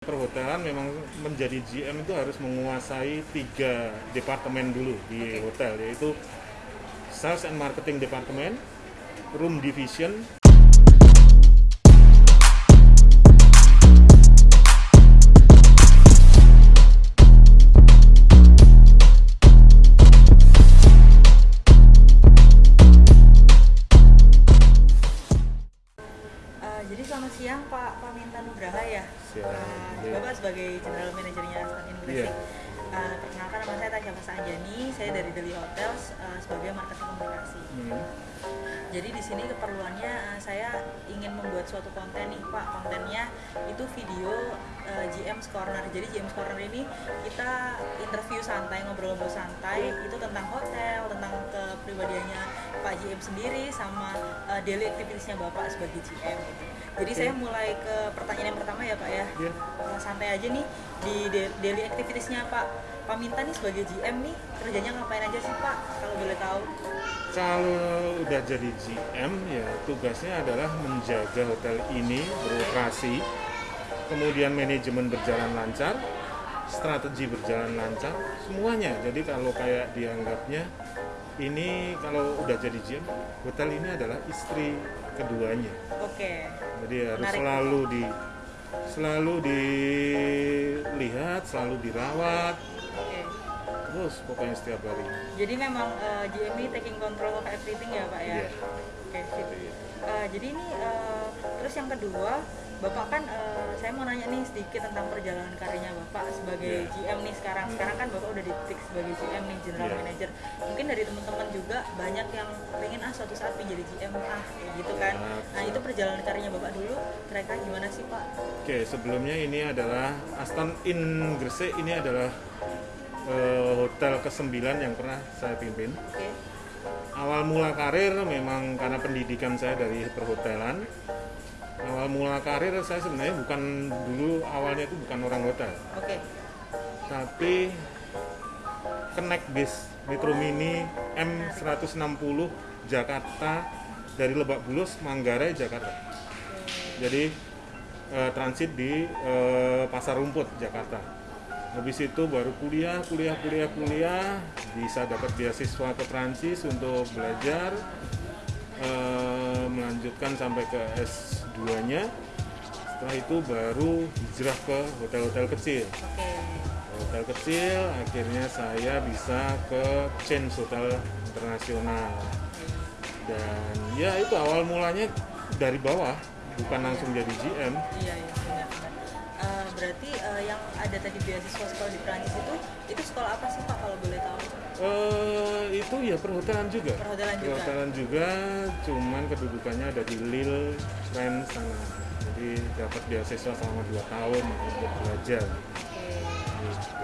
perhotelan memang menjadi GM itu harus menguasai tiga departemen dulu di hotel yaitu sales and marketing department, room division, siang Pak Paminta Nugraha ya. Siang, Eh, iya. Bapak sebagai general manajernya Aston Inggris. Iya. Eh, perkenalkan nama saya Tasya Fasa Anjani, saya dari Deli Hotels eh, sebagai marketing komunikasi. Hmm, Jadi di sini keperluannya eh, saya ingin membuat suatu konten nih Pak. Kontennya itu video eh, GM's Corner. Jadi GM's Corner ini kita interview santai, ngobrol-ngobrol santai itu tentang hotel, tentang kepribadiannya Pak GM sendiri sama eh, daily activitiesnya Bapak sebagai GM. gitu. Jadi Oke. saya mulai ke pertanyaan yang pertama ya Pak ya. Iya. Eh, santai aja nih di da- daily activitiesnya Pak. Pak Minta nih sebagai GM nih kerjanya ngapain aja sih Pak kalau boleh tahu? Kalau udah jadi GM ya tugasnya adalah menjaga hotel ini beroperasi, kemudian manajemen berjalan lancar, strategi berjalan lancar, semuanya. Jadi kalau kayak dianggapnya ini kalau udah jadi GM, hotel ini adalah istri keduanya. Oke. Jadi harus Menarik. selalu di selalu dilihat, selalu dirawat, Oke. terus pokoknya setiap hari. Jadi memang eh, GM ini taking control of everything ya Pak ya? Iya. Oke, sip. Seperti itu. Eh, jadi ini eh, terus yang kedua, Bapak kan eh, saya mau nanya nih sedikit tentang perjalanan karirnya Bapak sebagai Iya. GM nih sekarang. Sekarang kan Bapak udah ditik sebagai GM nih, General Iya. Manager. Mungkin dari teman-teman juga banyak yang pengen ah suatu saat pengen jadi GM ah kayak gitu kan. Iya, Nah, itu perjalanan karirnya Bapak dulu kira-kira gimana sih Pak? Oke, sebelumnya ini adalah Aston Inn Gresik ini adalah eh, hotel ke-9 yang pernah saya pimpin. Oke. Awal mula karir memang karena pendidikan saya dari perhotelan. Awal mula karir saya sebenarnya bukan dulu awalnya itu bukan orang hotel, Oke. tapi Connect Bis Metro Mini M160 Jakarta dari Lebak Bulus, Manggarai, Jakarta. Jadi eh, transit di eh, Pasar Rumput Jakarta. Habis itu baru kuliah, kuliah, kuliah, kuliah, bisa dapat beasiswa ke Prancis untuk belajar, eh, melanjutkan sampai ke S2-nya. Setelah itu baru hijrah ke hotel-hotel kecil. Oke. Hotel kecil, akhirnya saya bisa ke chain hotel internasional. Dan ya itu awal mulanya dari bawah, bukan langsung jadi GM. Iya, iya. Eh, berarti eh, yang ada tadi beasiswa sekolah di Prancis itu, itu sekolah apa sih Pak kalau boleh tahu? Eh, itu ya perhotelan juga. Perhotelan juga. Perhotelan juga, cuman kedudukannya ada di Lille, France sana. Jadi dapat beasiswa selama 2 tahun untuk belajar. Oke.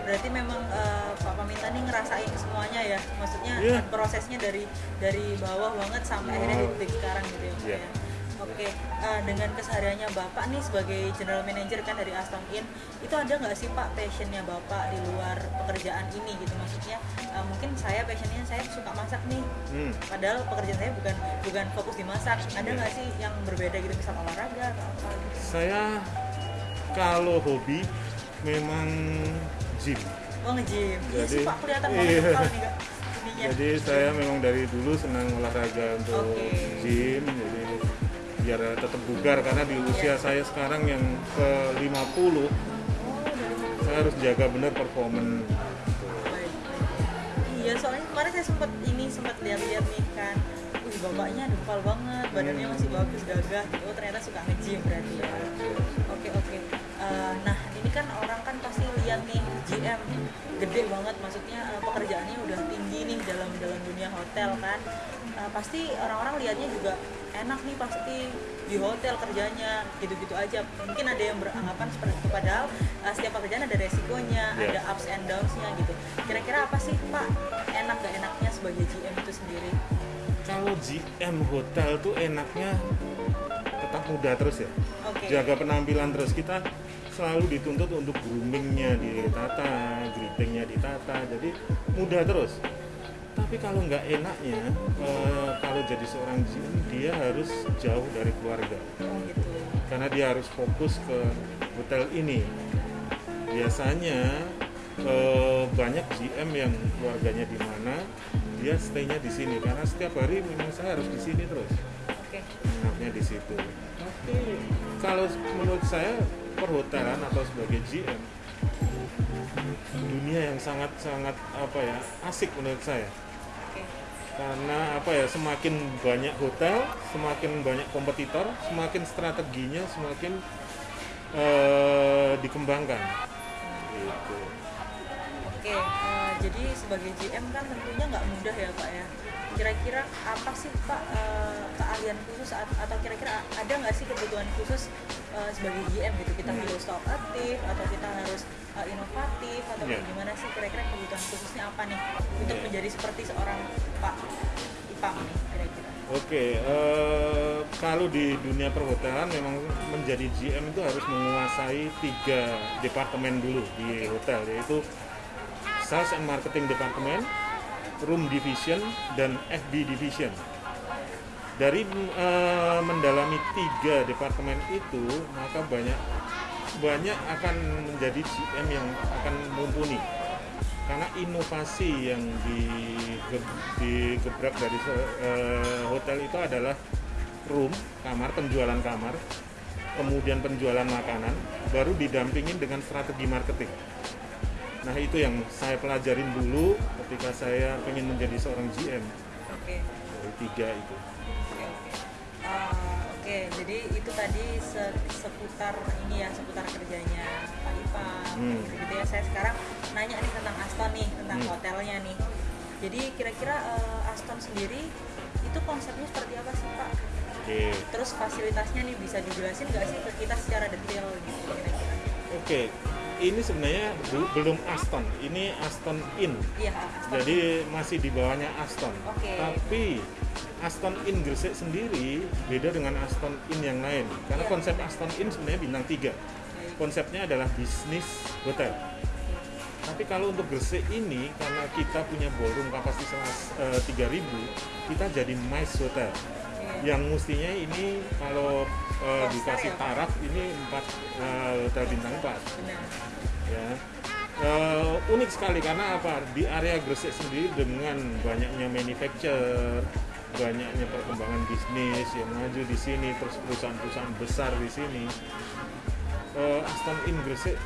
Berarti memang eh, Pak Paminta nih ngerasain semuanya ya, maksudnya Iya. prosesnya dari dari bawah banget sampai akhirnya di titik sekarang gitu ya. Iya. ya. Oke, eh, dengan kesehariannya Bapak nih sebagai general manager kan dari Aston Inn, itu ada nggak sih Pak passionnya Bapak di luar pekerjaan ini gitu? Maksudnya eh, mungkin saya passionnya saya suka masak nih, Hmm. padahal pekerjaan saya bukan bukan fokus di masak. Ada Iya. nggak sih yang berbeda gitu misal olahraga atau apa gitu? Saya kalau hobi memang gym. Oh nge-gym. Iya sih Jadi- Pak, kelihatan banget iya. kalau nih Kak. Jadi saya memang dari dulu senang olahraga untuk Oke. gym, jadi biar tetap bugar karena di usia saya sekarang yang ke 50 Oh, dari saya harus jaga. Baik, baik. Iya, soalnya kemarin saya sempat ini sempat lihat-lihat nih kan. Wih, bapaknya dempal banget, badannya masih bagus, gagah. Oh, ternyata suka nge-gym berarti ya. Oke, oke. Eh, nah, ini kan orang kan pasti lihat nih GM gede banget maksudnya eh, pekerjaannya udah tinggi nih dalam dalam dunia hotel kan. Eh, pasti orang-orang lihatnya juga enak nih pasti di hotel kerjanya gitu-gitu aja. Mungkin ada yang beranggapan seperti itu padahal eh, setiap pekerjaan ada resikonya, Iya. ada ups and downs-nya gitu. Kira-kira apa sih Pak enak gak enaknya sebagai GM itu sendiri? Kalau GM hotel tuh enaknya tetap muda terus ya. Oke. Jaga penampilan terus kita selalu dituntut untuk groomingnya ditata, greetingnya ditata, jadi mudah terus. Tapi kalau nggak enaknya, eh, kalau jadi seorang GM dia harus jauh dari keluarga, Oh gitu. karena dia harus fokus ke hotel ini. biasanya eh, banyak GM yang keluarganya di mana dia stay-nya di sini karena setiap hari memang saya harus di sini terus nginapnya di situ. Tapi kalau menurut saya perhotelan atau sebagai GM dunia yang sangat sangat apa ya asik menurut saya karena apa ya semakin banyak hotel semakin banyak kompetitor semakin strateginya semakin eh, dikembangkan gitu. Oke, eh, jadi sebagai GM kan tentunya nggak mudah ya Pak ya. Kira-kira apa sih Pak eh, keahlian khusus at- atau kira-kira ada nggak sih kebutuhan khusus eh, sebagai GM gitu? Kita Hmm. harus talk aktif atau kita harus eh, inovatif atau kayak gimana sih? Kira-kira kebutuhan khususnya apa nih untuk Iya. menjadi seperti seorang Pak Ipang nih kira-kira? Oke, eh, kalau di dunia perhotelan memang menjadi GM itu harus menguasai tiga departemen dulu di hotel, yaitu Sales and Marketing Department, Room Division, dan FB Division. Dari eh, mendalami tiga departemen itu, maka banyak banyak akan menjadi GM yang akan mumpuni karena inovasi yangdige- digebrak dari eh, hotel itu adalah room kamar penjualan kamar kemudian penjualan makanan baru didampingin dengan strategi marketing nah itu yang saya pelajarin dulu ketika saya ingin menjadi seorang GM Oke. dari tiga itu Oke, oke. Ah, oke, jadi itu tadi se- seputar ini ya, seputar kerjanya Pak Ipang, Hmm. gitu ya. Saya sekarang nanya nih tentang Aston nih, tentang Hmm. hotelnya nih. Jadi kira-kira eh, Aston sendiri itu konsepnya seperti apa sih Pak? oke Terus fasilitasnya nih bisa dijelasin nggak sih ke kita secara detail gitu kira-kira? oke ini sebenarnya belum Aston ini Aston Inn Iya, Aston. jadi masih di bawahnya Aston. Oke. Tapi Aston Inn Gresik sendiri beda dengan Aston Inn yang lain. Karena Iya. konsep Aston Inn sebenarnya bintang 3. Baik. Konsepnya adalah bisnis hotel. Tapi kalau untuk Gresik ini karena kita punya ballroom kapasitas eh, 3000, kita jadi MICE hotel. Oke. Yang mestinya ini kalau star dikasih ya, taraf ini 4 hotel bintang 4 Benar. ya Eh, unik sekali karena apa di area Gresik sendiri dengan banyaknya manufacture banyaknya perkembangan bisnis yang maju di sini terus perusahaan-perusahaan besar di sini eh, Aston Inn Gresik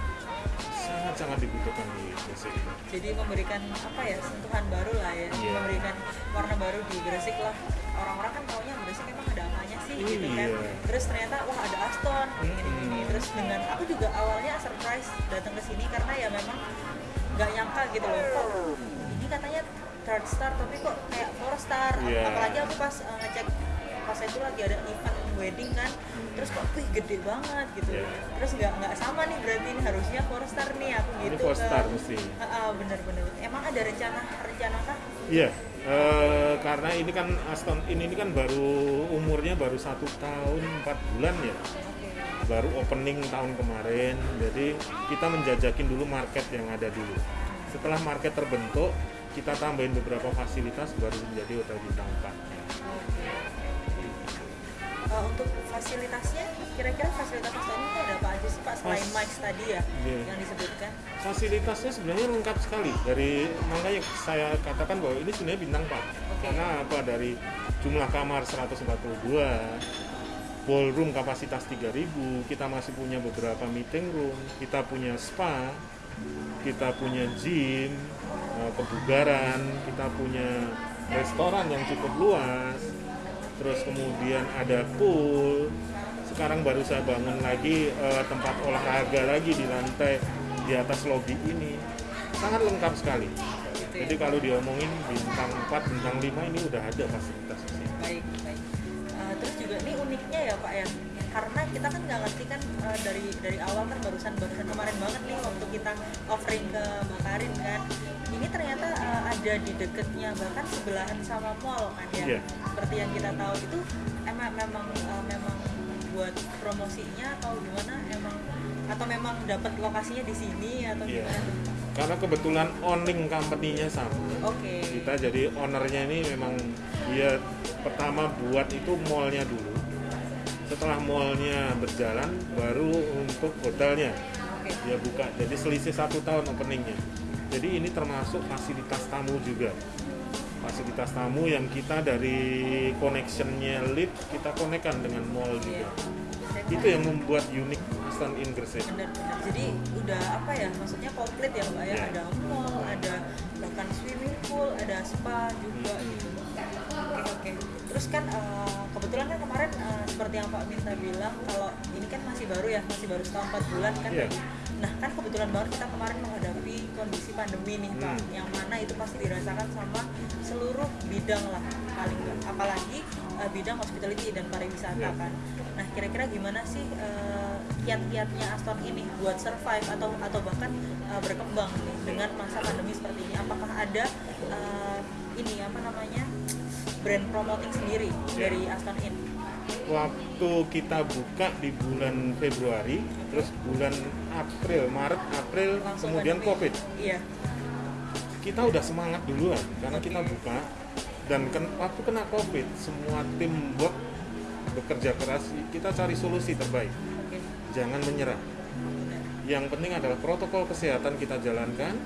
sangat-sangat dibutuhkan di Gresik ini jadi memberikan apa ya sentuhan baru lah ya Iya. memberikan warna baru di Gresik lah orang-orang kan taunya Gresik emang ada apanya sih gitu kan Iya. terus ternyata wah ada Aston gini gini Mm-mm. terus dengan aku juga awalnya surprise datang ke sini karena ya memang nggak nyangka gitu loh kok ini katanya third star tapi kok kayak four star Iya. apalagi aku pas uh, ngecek pas itu lagi ada event wedding kan terus kok wih gede banget gitu Iya. terus nggak nggak sama nih berarti ini harusnya four star nih aku ini gitu four ke- star mesti Heeh, bener-bener. Emang ada rencana rencana kah? Iya, eh, karena ini kan Aston Inn ini kan baru umurnya baru satu tahun empat bulan ya, baru opening tahun kemarin. Jadi kita menjajakin dulu market yang ada dulu. Setelah market terbentuk, kita tambahin beberapa fasilitas baru menjadi hotel bintang 4. Oke. Eh, untuk fasilitasnya, kira-kira fasilitas Aston itu ada apa aja sih Pak selain Fas- mics tadi ya Iya. yang disebutkan? Fasilitasnya sebenarnya lengkap sekali. Dari makanya saya katakan bahwa ini sebenarnya bintang 4. Oke. Karena apa dari jumlah kamar 142, ballroom kapasitas 3000, kita masih punya beberapa meeting room, kita punya spa, kita punya gym, eh, kebugaran, kita punya restoran yang cukup luas, terus kemudian ada pool. Sekarang baru saya bangun lagi eh, tempat olahraga lagi di lantai di atas lobi ini. Sangat lengkap sekali. Jadi kalau diomongin bintang 4, bintang 5 ini udah ada fasilitas di sini. Baik, baik. Eh, terus juga ini uniknya ya Pak ya, karena kita kan nggak ngerti kan eh, dari dari awal kan barusan barusan kemarin banget nih waktu kita offering ke Mbak Karin kan, ini ternyata eh, ada di deketnya bahkan sebelahan sama mall kan ya. Iya. Seperti yang kita tahu itu emang memang eh, memang buat promosinya atau gimana emang atau memang dapat lokasinya di sini atau Iya. gimana? Karena kebetulan owning company-nya sama. Oke. kita jadi ownernya ini memang dia pertama buat itu mallnya dulu setelah mallnya berjalan baru untuk hotelnya. Oke. dia buka jadi selisih satu tahun openingnya jadi ini termasuk fasilitas tamu juga fasilitas tamu yang kita dari connectionnya lift kita konekkan dengan mall Iya. juga itu yang membuat unik Aston Inn Gresik benar-benar jadi udah apa ya maksudnya komplit ya mbak ya Iya. ada mall ada bahkan swimming pool ada spa juga Hmm. gitu oke oke terus kan eh, kebetulan kan kemarin eh, seperti yang Pak Minta bilang kalau ini kan masih baru ya masih baru setahun empat bulan kan Iya. Nah kan kebetulan banget kita kemarin menghadapi kondisi pandemi nih Pak Hmm. yang mana itu pasti dirasakan sama seluruh bidang lah paling apalagi eh, bidang hospitality dan pariwisata Iya. kan nah kira-kira gimana sih eh, kiat-kiatnya Aston ini buat survive atau atau bahkan eh, berkembang nih dengan masa pandemi seperti ini apakah ada eh, ini apa namanya brand promoting sendiri Iya. dari Aston Inn waktu kita buka di bulan Februari terus bulan April Maret April Langsung kemudian pandemi. Covid. iya. Kita udah semangat duluan karena kita buka dan ken- waktu kena covid semua tim work bekerja keras. Kita cari solusi terbaik. Oke. Jangan menyerah. Yang penting adalah protokol kesehatan kita jalankan.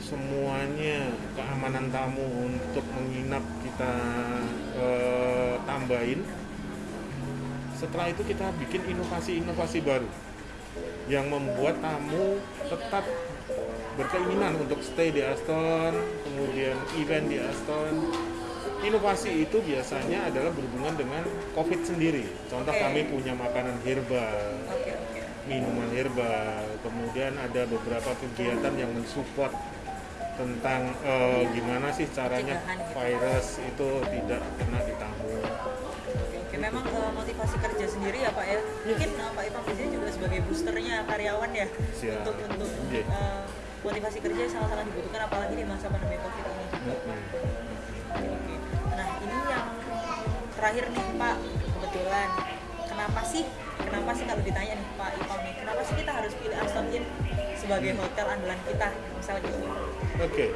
Semuanya keamanan tamu untuk menginap kita eh, tambahin setelah itu kita bikin inovasi-inovasi baru yang membuat tamu tetap berkeinginan untuk stay di Aston, kemudian event di Aston. Inovasi itu biasanya adalah berhubungan dengan COVID sendiri. Contoh Oke. kami punya makanan herbal, oke oke minuman herbal, kemudian ada beberapa kegiatan yang mensupport tentang eh, gimana sih caranya gitu. virus itu tidak kena di tamu. Memang eh, motivasi kerja sendiri ya Pak ya. Mungkin eh, Pak Ipang di sini juga sebagai boosternya karyawan ya Siap. untuk untuk eh, motivasi kerja sangat-sangat dibutuhkan apalagi di masa pandemi Covid ini. Oke. Nah ini yang terakhir nih Pak kebetulan kenapa sih kenapa sih kalau ditanya nih Pak Ipang nih kenapa sih kita harus pilih Aston Inn sebagai hotel andalan kita misalnya gitu. Oke.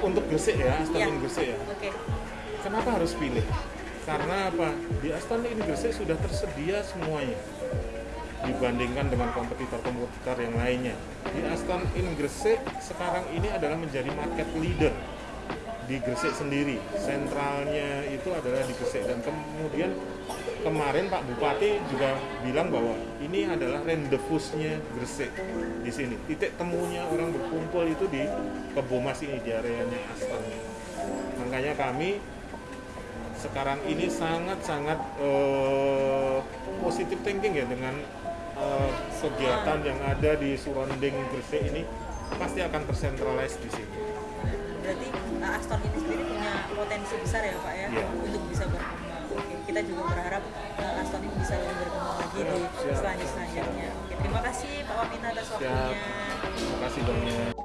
Untuk Gresik ya, Aston. Inn Gresik ya. Oke. Kenapa harus pilih? Karena apa? Di Aston Inn Gresik sudah tersedia semuanya dibandingkan dengan kompetitor-kompetitor yang lainnya. Di Aston Inn Gresik sekarang ini adalah menjadi market leader di Gresik sendiri. Sentralnya itu adalah di Gresik dan kemudian kemarin Pak Bupati juga bilang bahwa ini adalah rendezvous-nya Gresik di sini. Titik temunya orang berkumpul itu di Kebomas ini di areanya Aston. Makanya kami sekarang ini sangat-sangat eh, positif thinking ya dengan eh, kegiatan yang ada di surrounding Gresik ini pasti akan tersentralize di sini. Berarti uh, Aston ini sendiri punya potensi besar ya Pak ya Iya. untuk bisa berkembang. Kita juga berharap uh, Aston ini bisa lebih berkembang lagi di selanjutnya. Terima kasih Pak Wamina atas Siap. waktunya. Terima kasih banyak.